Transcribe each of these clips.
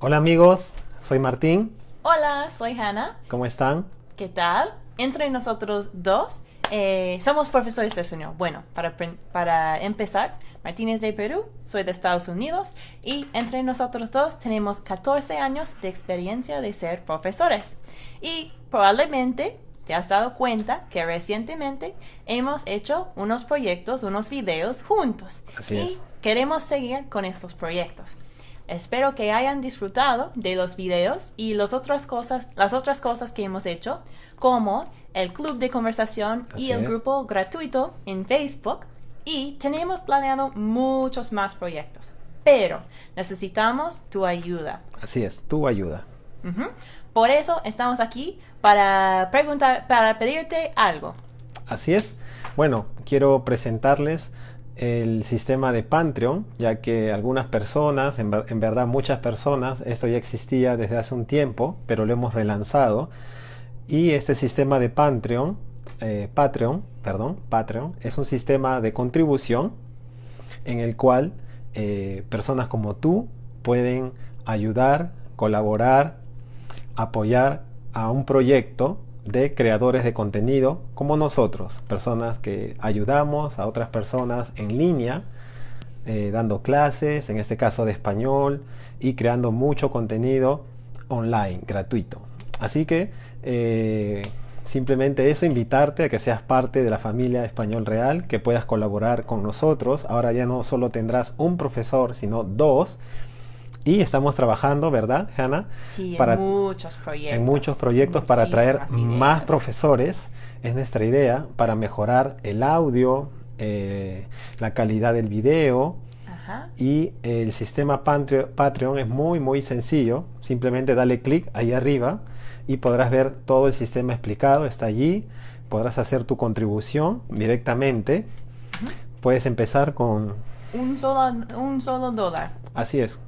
Hola amigos, soy Martín. Hola, soy Hannah. ¿Cómo están? ¿Qué tal? Entre nosotros dos eh, somos profesores de español. Bueno, para, para empezar, Martín es de Perú, soy de Estados Unidos y entre nosotros dos tenemos 14 años de experiencia de ser profesores. Y probablemente te has dado cuenta que recientemente hemos hecho unos proyectos, unos videos juntos. Así y es. queremos seguir con estos proyectos. Espero que hayan disfrutado de los videos y las otras cosas, las otras cosas que hemos hecho, como el club de conversación Así y el es. grupo gratuito en Facebook. Y tenemos planeado muchos más proyectos. Pero necesitamos tu ayuda. Así es, tu ayuda. Ujú. Por eso estamos aquí para preguntar, para pedirte algo. Así es. Bueno, quiero presentarles el sistema de Patreon, ya que algunas personas, en, ver- en verdad muchas personas, esto ya existía desde hace un tiempo, pero lo hemos relanzado. Y este sistema de Patreon, eh, Patreon, perdón, Patreon, es un sistema de contribución en el cual eh, personas como tú pueden ayudar, colaborar, apoyar a un proyecto de creadores de contenido como nosotros, personas que ayudamos a otras personas en línea, eh, dando clases, en este caso de español, y creando mucho contenido online, gratuito. Así que eh, simplemente eso, invitarte a que seas parte de la familia Español Real, que puedas colaborar con nosotros. Ahora ya no solo tendrás un profesor, sino dos. Y estamos trabajando, ¿verdad, Hannah? Sí, Para- en muchos proyectos. en muchos proyectos para traer más profesores. Es nuestra idea para mejorar el audio, eh, la calidad del video Ajá. y el sistema Patre- Patreon es muy muy sencillo. Simplemente dale clic ahí arriba y podrás ver todo el sistema explicado. Está allí. Podrás hacer tu contribución directamente. Puedes empezar con... Un solo, un solo dólar. Así es.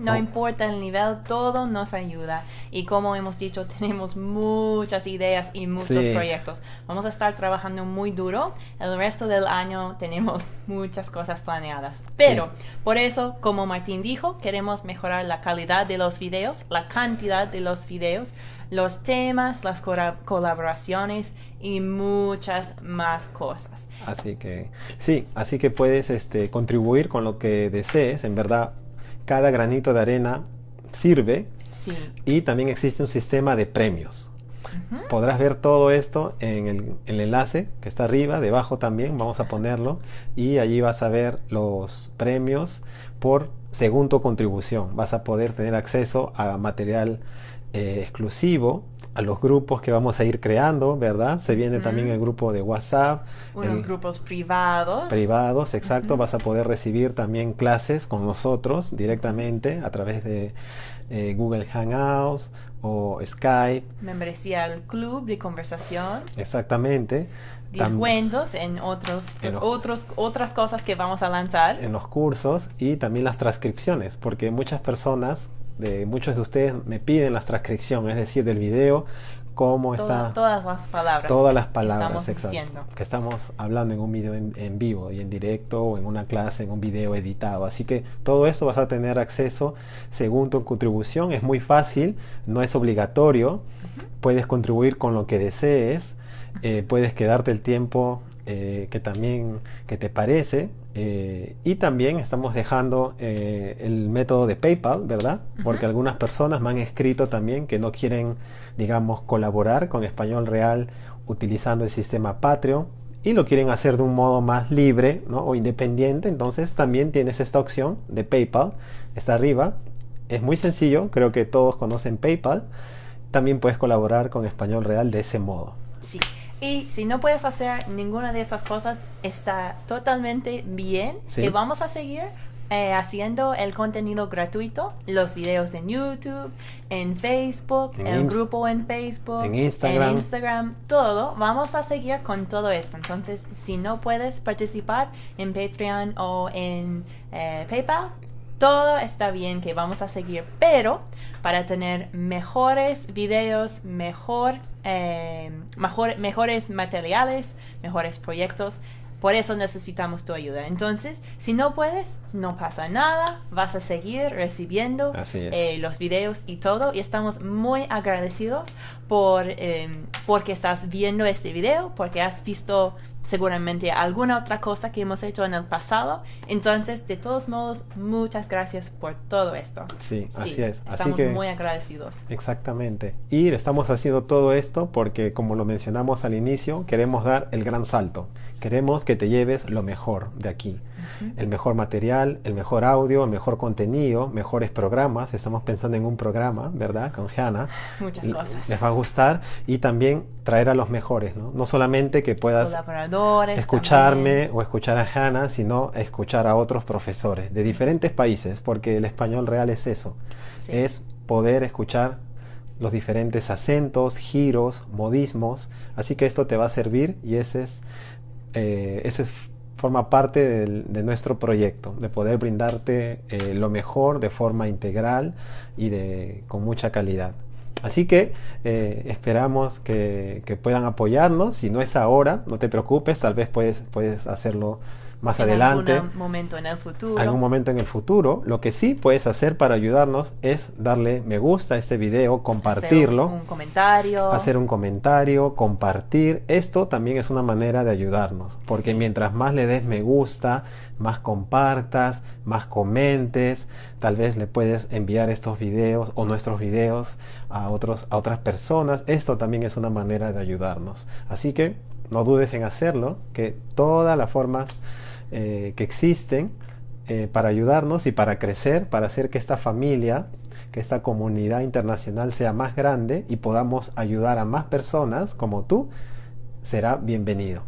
No Oh. importa el nivel, todo nos ayuda. Y como hemos dicho, tenemos muchas ideas y muchos Sí. proyectos. Vamos a estar trabajando muy duro. El resto del año tenemos muchas cosas planeadas. Pero por eso, como Martín dijo, queremos mejorar la calidad de los videos, la cantidad de los videos, los temas, las colaboraciones y muchas más cosas. Así que sí, así que puedes este, contribuir con lo que desees. En verdad, cada granito de arena sirve Sí. y también existe un sistema de premios. Podrás ver todo esto en el, el enlace que está arriba, debajo también, vamos a ponerlo, y allí vas a ver los premios por según tu contribución. Vas a poder tener acceso a material eh, exclusivo, a los grupos que vamos a ir creando, ¿verdad? Se viene también el grupo de WhatsApp, Unos el- grupos privados. privados, exacto. Vas a poder recibir también clases con nosotros directamente a través de eh, Google Hangouts o Skype, membresía al club de conversación, exactamente. Tam- descuentos en otros, En los- otros otras cosas que vamos a lanzar. en los cursos y también las transcripciones, porque muchas personas, de muchos de ustedes me piden las transcripciones, es decir, del video, cómo Toda- está todas las palabras. todas las que palabras estamos exacto, diciendo. que estamos hablando en un video en, en vivo y en directo o en una clase, en un video editado. Así que todo eso vas a tener acceso según tu contribución. Es muy fácil, no es obligatorio. Puedes contribuir con lo que desees. eh, puedes quedarte el tiempo eh, que también que te parece. Eh, y también estamos dejando eh, el método de PayPal, ¿verdad? Porque algunas personas me han escrito también que no quieren, digamos, colaborar con Español Real utilizando el sistema Patreon y lo quieren hacer de un modo más libre ¿no? o independiente. Entonces también tienes esta opción de PayPal. Está arriba. Es muy sencillo, creo que todos conocen PayPal. También puedes colaborar con Español Real de ese modo. Sí. Y si no puedes hacer ninguna de esas cosas, está totalmente bien. Sí. Y vamos a seguir eh, haciendo el contenido gratuito, los videos en YouTube, en Facebook, En el grupo en Facebook, en Instagram. en Instagram, todo. Vamos a seguir con todo esto. Entonces, si no puedes participar en Patreon o en eh, PayPal, todo está bien que vamos a seguir, pero para tener mejores videos, mejor, eh, mejor- mejores materiales, mejores proyectos, por eso necesitamos tu ayuda. Entonces, si no puedes, no pasa nada, vas a seguir recibiendo eh, los videos y todo. Y estamos muy agradecidos por eh, porque estás viendo este video, porque has visto seguramente alguna otra cosa que hemos hecho en el pasado. Entonces, de todos modos, muchas gracias por todo esto. Sí, así es. Así Estamos que- muy agradecidos. Exactamente. Y estamos haciendo todo esto porque, como lo mencionamos al inicio, queremos dar el gran salto. Queremos que te lleves lo mejor de aquí. El mejor material, el mejor audio, el mejor contenido, mejores programas. Estamos pensando en un programa, ¿verdad? Con Hannah. Muchas cosas. Les va a gustar. Y también traer a los mejores, ¿no? No solamente que puedas escucharme también. o escuchar a Hannah, sino escuchar a otros profesores de diferentes países, porque el español real es eso, Sí. es poder escuchar los diferentes acentos, giros, modismos, así que esto te va a servir y ese es, eh, eso es- forma parte del- de nuestro proyecto, de poder brindarte eh, lo mejor de forma integral y de, con mucha calidad. Así que eh, esperamos que, que puedan apoyarnos. Si no es ahora, no te preocupes, tal vez puedes, puedes hacerlo más en adelante algún momento en el futuro. algún momento en el futuro. Lo que sí puedes hacer para ayudarnos es darle me gusta a este video, compartirlo, Hacer un, un comentario. hacer un comentario, compartir. Esto también es una manera de ayudarnos, porque Sí. mientras más le des me gusta, más compartas, más comentes, tal vez le puedes enviar estos videos o nuestros videos a otros a otras personas. Esto también es una manera de ayudarnos. Así que no dudes en hacerlo, que todas las formas eh, que existen eh, para ayudarnos y para crecer, para hacer que esta familia, que esta comunidad internacional sea más grande y podamos ayudar a más personas como tú, será bienvenido.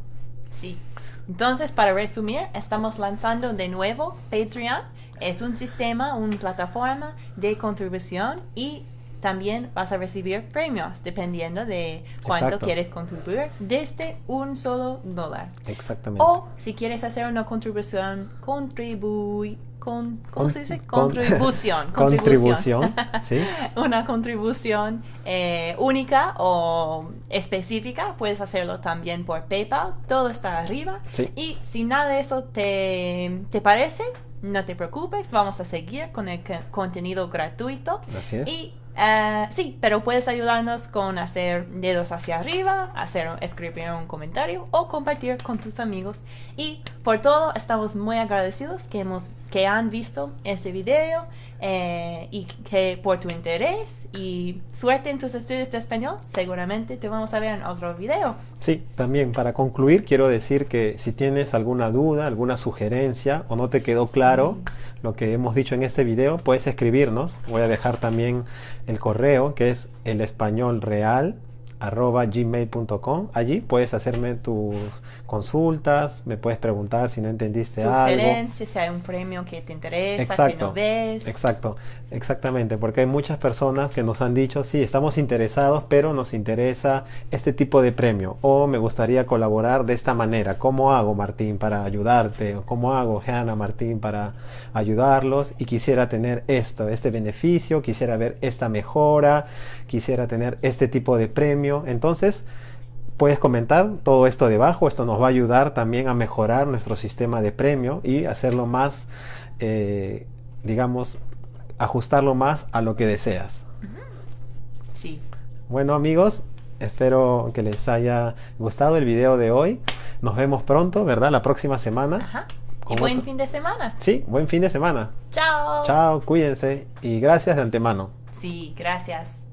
Sí. Entonces, para resumir, estamos lanzando de nuevo Patreon. Es un sistema, una plataforma de contribución y también vas a recibir premios dependiendo de cuánto Exacto. quieres contribuir desde un solo dólar. Exactamente. O si quieres hacer una contribución, contribuy, con, ¿cómo Con- se dice? con- Contribución. Contribución, ¿sí? una contribución eh, única o específica, puedes hacerlo también por PayPal. Todo está arriba. Sí. Y si nada de eso te, te parece, no te preocupes, vamos a seguir con el co- contenido gratuito. Así es. Y eh, sí, pero puedes ayudarnos con hacer dedos hacia arriba, hacer escribir un comentario o compartir con tus amigos. Y por todo, estamos muy agradecidos que hemos que han visto este video eh, y que por tu interés y suerte en tus estudios de español. Seguramente te vamos a ver en otro video. Sí, también para concluir quiero decir que si tienes alguna duda, alguna sugerencia o no te quedó claro lo que hemos dicho en este video, puedes escribirnos. Voy a dejar también el correo que es el español real gmail.com allí puedes hacerme tus consultas me puedes preguntar si no entendiste algo Sugerencias, si hay un premio que te interesa, que Exacto, no ves. Exacto, exactamente, porque hay muchas personas que nos han dicho, sí, estamos interesados, pero nos interesa este tipo de premio, o me gustaría colaborar de esta manera. ¿Cómo hago, Martín, para ayudarte? ¿O ¿Cómo hago, Hannah, Martín, para ayudarlos? Y quisiera tener esto, este beneficio, quisiera ver esta mejora, quisiera tener este tipo de premio. Entonces, puedes comentar todo esto debajo. Esto nos va a ayudar también a mejorar nuestro sistema de premio y hacerlo más, eh, digamos, ajustarlo más a lo que deseas. Sí. Bueno amigos, espero que les haya gustado el video de hoy. Nos vemos pronto, ¿verdad? La próxima semana. Ajá. Y buen otro- fin de semana. Sí, buen fin de semana. Chao. Chao, cuídense y gracias de antemano. Sí, gracias.